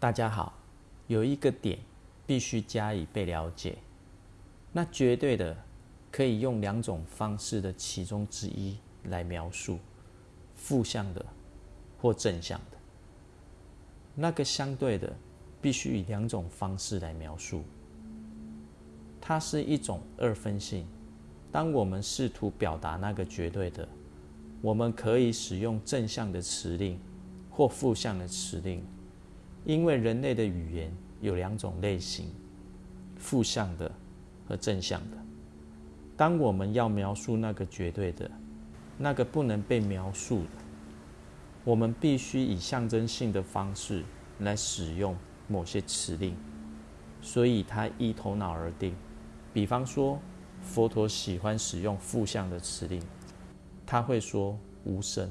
大家好，有一个点必须加以被了解，那绝对的可以用两种方式的其中之一来描述：负向的或正向的。那个相对的必须以两种方式来描述，它是一种二分性。当我们试图表达那个绝对的，我们可以使用正向的词令或负向的词令。因为人类的语言有两种类型：负向的和正向的。当我们要描述那个绝对的、那个不能被描述的，我们必须以象征性的方式来使用某些词令，所以它依头脑而定。比方说，佛陀喜欢使用负向的词令，他会说无声，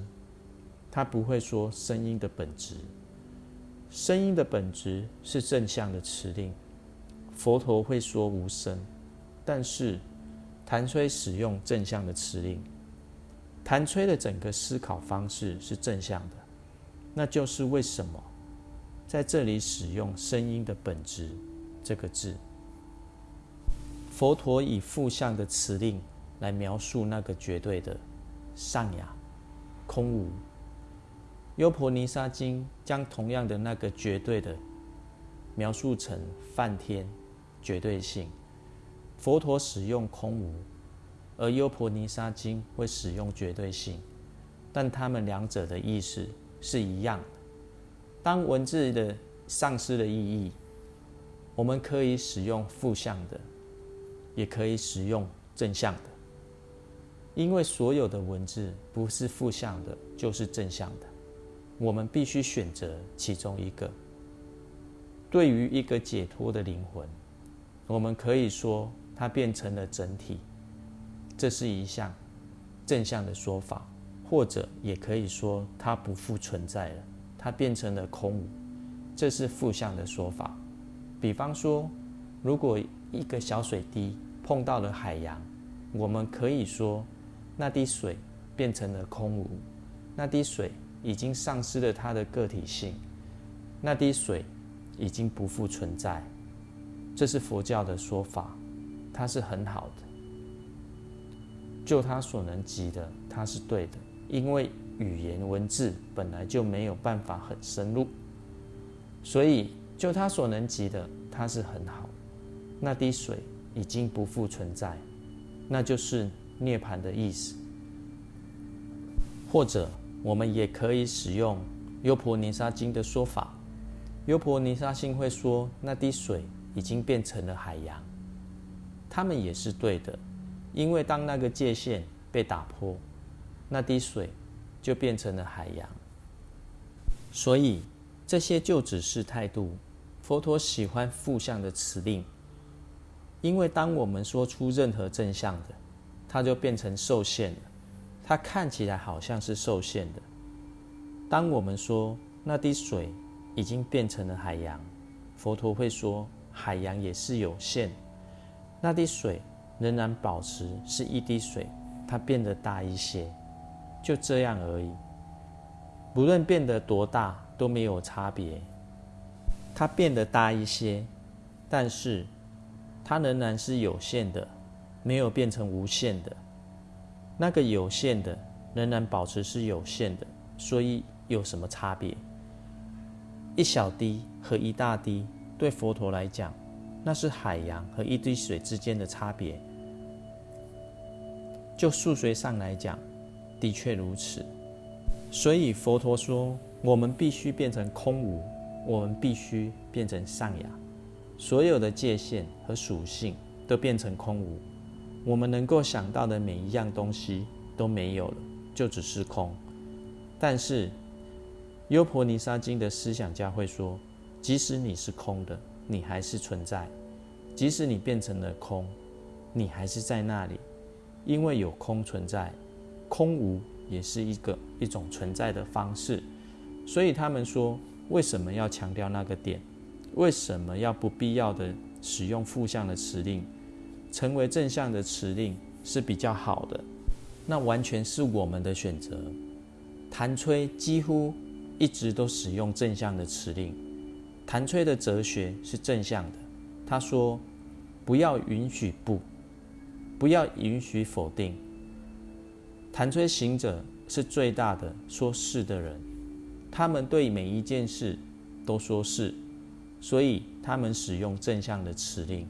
他不会说声音的本质。声音的本质是正向的词令，佛陀会说无声，但是谭吹使用正向的词令，谭吹的整个思考方式是正向的，那就是为什么在这里使用声音的本质这个字，佛陀以负向的词令来描述那个绝对的上雅空无。优婆尼沙经将同样的那个绝对的描述成梵天绝对性，佛陀使用空无，而优婆尼沙经会使用绝对性，但他们两者的意思是一样的。当文字的丧失了意义，我们可以使用负向的，也可以使用正向的，因为所有的文字不是负向的，就是正向的。我们必须选择其中一个。对于一个解脱的灵魂，我们可以说它变成了整体，这是一项正向的说法；或者也可以说它不复存在了，它变成了空无，这是负向的说法。比方说，如果一个小水滴碰到了海洋，我们可以说那滴水变成了空无，那滴水。已经丧失了它的个体性，那滴水已经不复存在。这是佛教的说法，它是很好的。就他所能及的，它是对的，因为语言文字本来就没有办法很深入，所以就他所能及的，它是很好。那滴水已经不复存在，那就是涅槃的意思，或者。我们也可以使用优婆尼沙经的说法。优婆尼沙经会说，那滴水已经变成了海洋。他们也是对的，因为当那个界限被打破，那滴水就变成了海洋。所以这些就只是态度。佛陀喜欢负向的词令，因为当我们说出任何正向的，它就变成受限了。它看起来好像是受限的。当我们说那滴水已经变成了海洋，佛陀会说海洋也是有限，那滴水仍然保持是一滴水，它变得大一些，就这样而已。不论变得多大都没有差别。它变得大一些，但是它仍然是有限的，没有变成无限的。那个有限的仍然保持是有限的，所以有什么差别？一小滴和一大滴，对佛陀来讲，那是海洋和一滴水之间的差别。就数学上来讲，的确如此。所以佛陀说，我们必须变成空无，我们必须变成上雅，所有的界限和属性都变成空无。我们能够想到的每一样东西都没有了，就只是空。但是优婆尼沙经的思想家会说，即使你是空的，你还是存在；即使你变成了空，你还是在那里，因为有空存在，空无也是一个一种存在的方式。所以他们说，为什么要强调那个点？为什么要不必要的使用负向的词令？成为正向的词令是比较好的，那完全是我们的选择。谭吹几乎一直都使用正向的词令，谭崔的哲学是正向的，他说：不要允许不，不要允许否定。谭崔行者是最大的说是的人，他们对每一件事都说是，所以他们使用正向的词令。